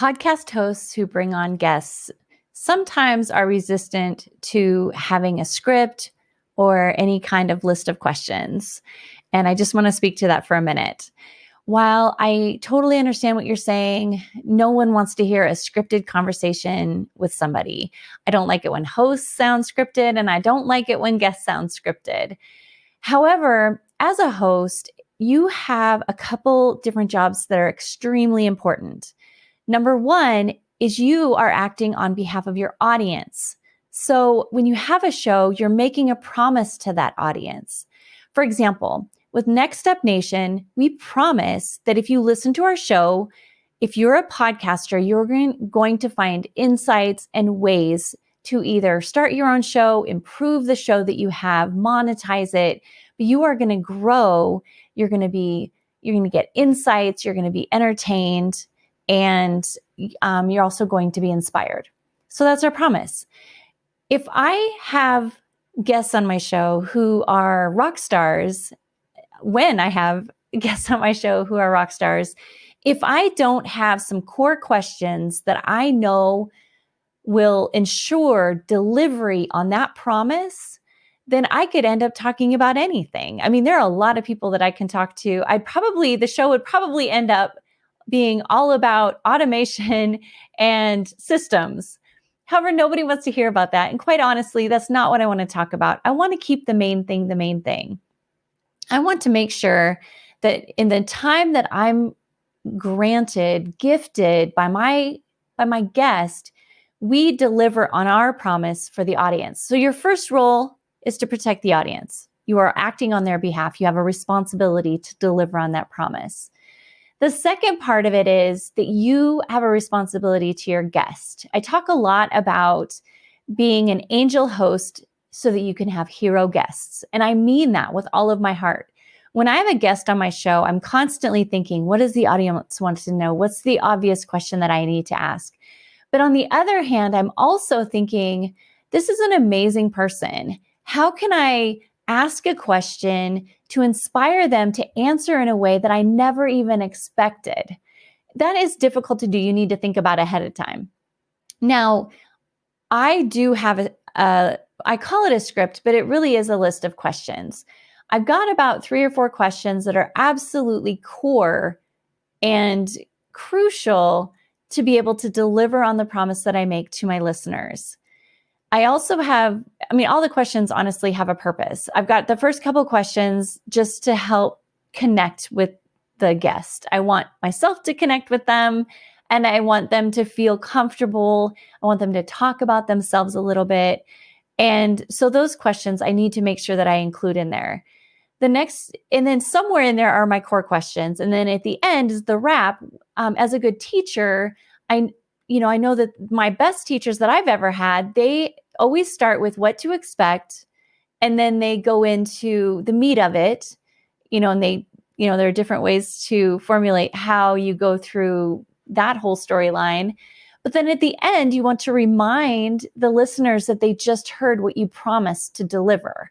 podcast hosts who bring on guests sometimes are resistant to having a script or any kind of list of questions. And I just want to speak to that for a minute. While I totally understand what you're saying, no one wants to hear a scripted conversation with somebody. I don't like it when hosts sound scripted, and I don't like it when guests sound scripted. However, as a host, you have a couple different jobs that are extremely important. Number one is you are acting on behalf of your audience. So when you have a show, you're making a promise to that audience. For example, with Next Step Nation, we promise that if you listen to our show, if you're a podcaster, you're going to find insights and ways to either start your own show, improve the show that you have, monetize it, but you are going to grow. You're going to be, you're going to get insights, you're going to be entertained, and um, you're also going to be inspired. So that's our promise. If I have guests on my show who are rock stars when I have guests on my show who are rock stars, if I don't have some core questions that I know will ensure delivery on that promise, then I could end up talking about anything. I mean, there are a lot of people that I can talk to. I'd probably, the show would probably end up being all about automation and systems. However, nobody wants to hear about that. And quite honestly, that's not what I want to talk about. I want to keep the main thing the main thing. I want to make sure that in the time that I'm granted, gifted by my by my guest, we deliver on our promise for the audience. So your first role is to protect the audience. You are acting on their behalf. You have a responsibility to deliver on that promise. The second part of it is that you have a responsibility to your guest. I talk a lot about being an angel host so that you can have hero guests. And I mean that with all of my heart. When I have a guest on my show, I'm constantly thinking, what does the audience want to know? What's the obvious question that I need to ask? But on the other hand, I'm also thinking, this is an amazing person. How can I ask a question to inspire them to answer in a way that I never even expected? That is difficult to do. You need to think about ahead of time. Now, I do have a, a I call it a script, but it really is a list of questions. I've got about three or four questions that are absolutely core and crucial to be able to deliver on the promise that I make to my listeners. I also have, I mean, all the questions honestly have a purpose. I've got the first couple questions just to help connect with the guest. I want myself to connect with them and I want them to feel comfortable. I want them to talk about themselves a little bit. And so those questions I need to make sure that I include in there. The next, and then somewhere in there are my core questions. And then at the end is the wrap. Um, as a good teacher, I, you know, I know that my best teachers that I've ever had, they always start with what to expect. And then they go into the meat of it, you know, and they, you know, there are different ways to formulate how you go through that whole storyline. But then at the end, you want to remind the listeners that they just heard what you promised to deliver.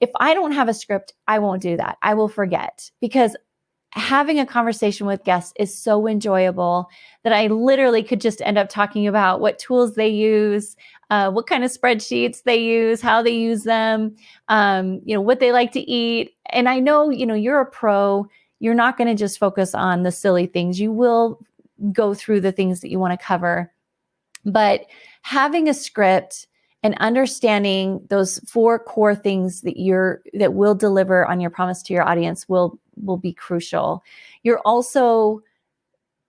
If I don't have a script, I won't do that. I will forget because having a conversation with guests is so enjoyable that I literally could just end up talking about what tools they use, uh, what kind of spreadsheets they use, how they use them, um, you know, what they like to eat. And I know, you know, you're a pro. You're not going to just focus on the silly things. You will go through the things that you want to cover. But having a script and understanding those four core things that you're that will deliver on your promise to your audience will will be crucial. You're also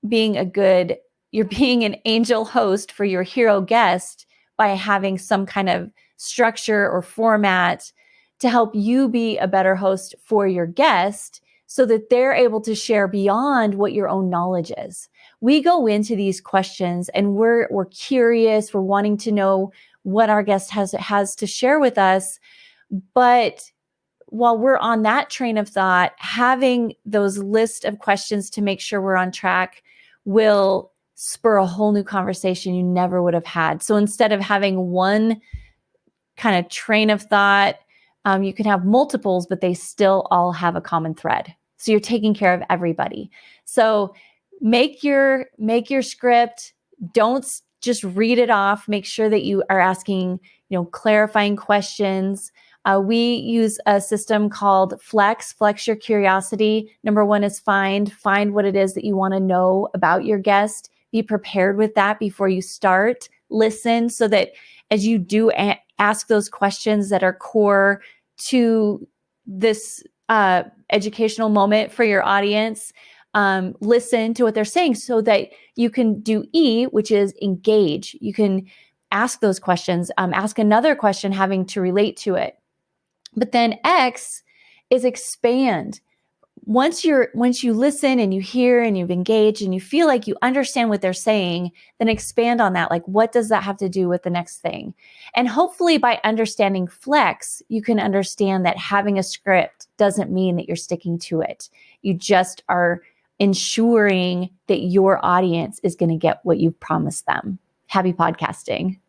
being a good you're being an angel host for your hero guest by having some kind of structure or format to help you be a better host for your guest so that they're able to share beyond what your own knowledge is we go into these questions and we're we're curious, we're wanting to know what our guest has has to share with us, but while we're on that train of thought, having those list of questions to make sure we're on track will spur a whole new conversation you never would have had. So instead of having one kind of train of thought, um, you can have multiples, but they still all have a common thread. So you're taking care of everybody. So make your make your script don't just read it off. Make sure that you are asking, you know, clarifying questions. Uh, we use a system called Flex, Flex Your Curiosity. Number one is find, find what it is that you want to know about your guest. Be prepared with that before you start. Listen so that as you do a- ask those questions that are core to this uh, educational moment for your audience, um, listen to what they're saying so that you can do E, which is engage. You can ask those questions, um, ask another question having to relate to it. But then X is expand. Once you're once you listen and you hear and you've engaged and you feel like you understand what they're saying, then expand on that. Like what does that have to do with the next thing? And hopefully by understanding flex, you can understand that having a script doesn't mean that you're sticking to it. You just are ensuring that your audience is going to get what you've promised them. Happy podcasting.